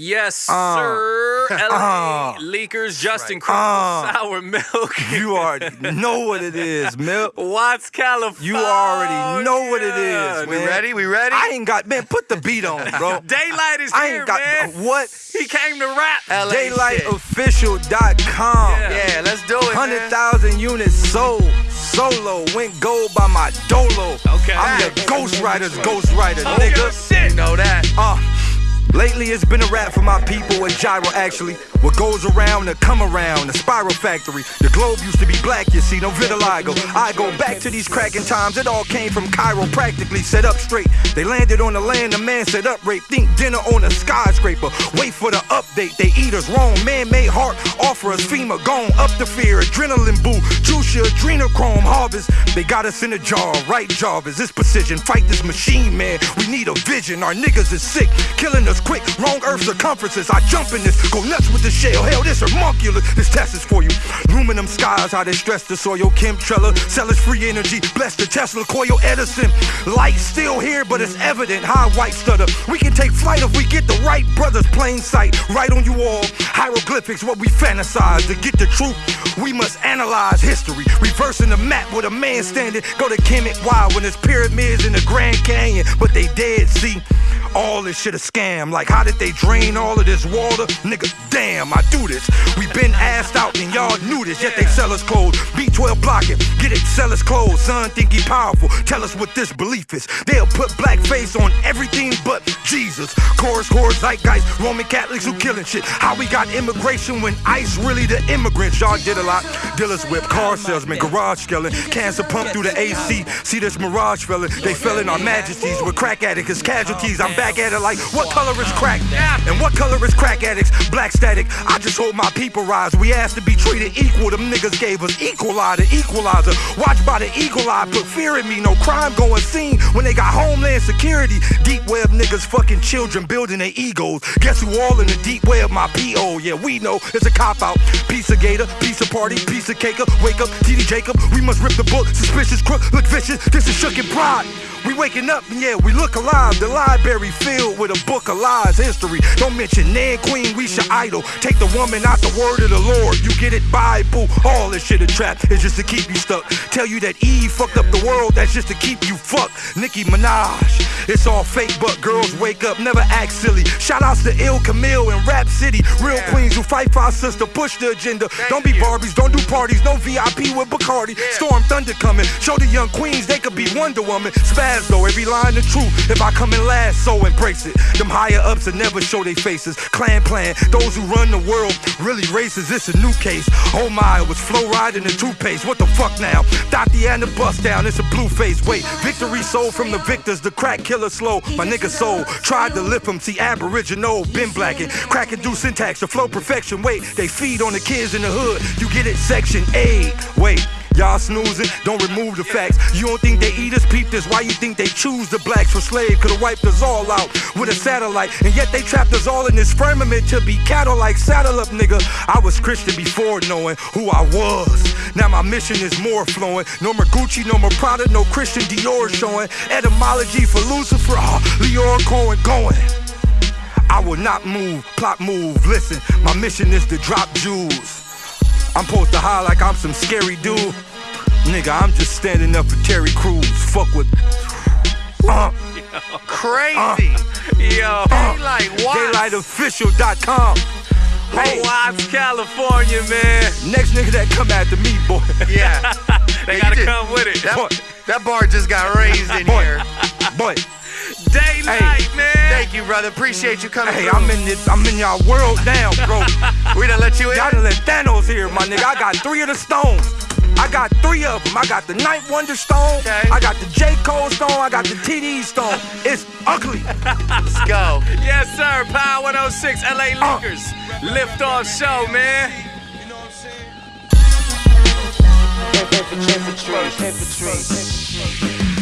Yes, Uh, sir. LA uh, Leakers, Justin right. Uh, Sour Milk. You already know what it is, Milk. Watts, California. You already know what it is, We ready? We ready? I ain't got man. Put the beat on, bro. Daylight is I here, ain't got man. what. He came to rap. LA. DaylightOfficial.com. Yeah. Yeah, let's do it. Hundred thousand units sold. Solo went gold by my dolo. Okay. I'm the Ghost Rider's Ghost Rider, Oh, nigga. shit. Know that. Uh, lately it's been a rap for my people and Gyro actually. What goes around to come around, the spiral factory. The globe used to be black, you see, no vitiligo. I go back to these cracking times, it all came from Cairo, practically set up straight. They landed on the land, the man set up rape. Think dinner on a skyscraper. Wait for the update, they eat us wrong. Man made heart, offer us FEMA, gone up the fear, adrenaline boo, juice your adrenochrome harvest. They got us in a jar, right Jarvis, this precision, fight this machine, man. We need a vision, our niggas is sick, killing us quick, wrong earth circumferences. I jump in this, go nuts with the shell, hell, this homunculus, this test is for you. Aluminum skies, how they stress the soil, chemtrella, sell us free energy, bless the Tesla, coil Edison. Light still here, but it's evident, high white stutter. We can take flight if we get the right brothers, plain sight, right on you all. Hieroglyphics, what we fantasize. To get the truth, we must analyze history. Reversing the map with a man standing. Go to Kemet Wild when there's pyramids in the Grand Canyon, but they dead, see. All this shit a scam. Like, how did they drain all of this water? Nigga, damn, I do this. We been asked out and y'all knew this, yet they sell us clothes. B12 block it, get it, sell us clothes. Son, think he powerful. Tell us what this belief is. They'll put blackface on everything but Jesus. Chorus, chorus, zeitgeist, Roman Catholics who killing shit. How we got immigration when ICE really the immigrants? Y'all did a lot. Dealers whip, car salesman, garage skelling, cancer pump through the AC. See this mirage felon, they fell in our majesties with crack addicts casualties. I'm back at it like, what color is crack? And what color is crack addicts? Black static. I just hope my people rise. We asked to be treated equal. Them niggas gave us equal eye, the equalizer. Watch by the eagle eye, put fear in me. No crime going seen when they got homeland security. Deep web niggas fucking children building their egos. Guess who all in the deep web? My PO. Yeah, we know it's a cop out. Piece of gator, piece of party, piece of cake up. Wake up, TD Jacob. We must rip the book. Suspicious crook, look vicious. This is shook and pride. We waking up, and yeah, we look alive. The library filled with a book of lies, history. Don't mention Nan Queen, we should idol. Take the woman out the word of the Lord. You get it, Bible. All this shit a trap. is just to keep you stuck. Tell you that Eve fucked up the world. That's just to keep you fucked. Nicki Minaj. It's all fake, but girls wake up, never act silly. Shout outs to Ill Camille and Rap City. Real queens who fight for our sister, push the agenda. don't be Barbies, don't do parties, no VIP with Bacardi. Storm Thunder coming. Show the young queens they could be Wonder Woman. Spaz though, every line the truth. If I come in last, so embrace it. Them higher ups that never show their faces. Clan plan, those who run the world, really racist. It's a new case. Oh my, it was flow riding the toothpaste. What the fuck now? Dotty and the bust down, it's a blue face. Wait, victory sold from the victors. The crack killer slow. My nigga soul tried to lift him. See, aboriginal, been blacking. Cracking do syntax, the flow perfection. Wait, they feed on the kids in the hood. You get it, section A. Wait. Y'all snoozing, don't remove the facts. You don't think they eat us? Peep this. Why you think they choose the blacks for slave? Could've wiped us all out with a satellite. And yet they trapped us all in this firmament to be cattle like saddle up, nigga. I was Christian before knowing who I was. Now my mission is more flowing. No more Gucci, no more Prada, no Christian Dior showing. Etymology for Lucifer, oh, Leon Cohen going. I will not move, plot move. Listen, my mission is to drop jewels. I'm supposed to high like I'm some scary dude. Nigga, I'm just standing up for Terry Crews. Fuck with. Uh, Crazy. Yo, Daylight Watts. DaylightOfficial.com. Hey, Watts, California, man. next nigga that come after me, boy. yeah. They you gotta did- come with it. That, that bar just got raised in Boy. here. boy. Daylight, man. Thank you, brother. Appreciate you coming. Hey, through. I'm in this. I'm in y'all world now, bro. We done let you in. Y'all done let Thanos here, my nigga. I got three of the stones. I got three of them. I got the Ninth Wonder Stone. Okay. I got the J. Cole Stone. I got the TD Stone. It's ugly. Let's go. Yes, sir. Power 106, LA Uh. Lakers. Lift off show, man. Infantry, infantry, infantry.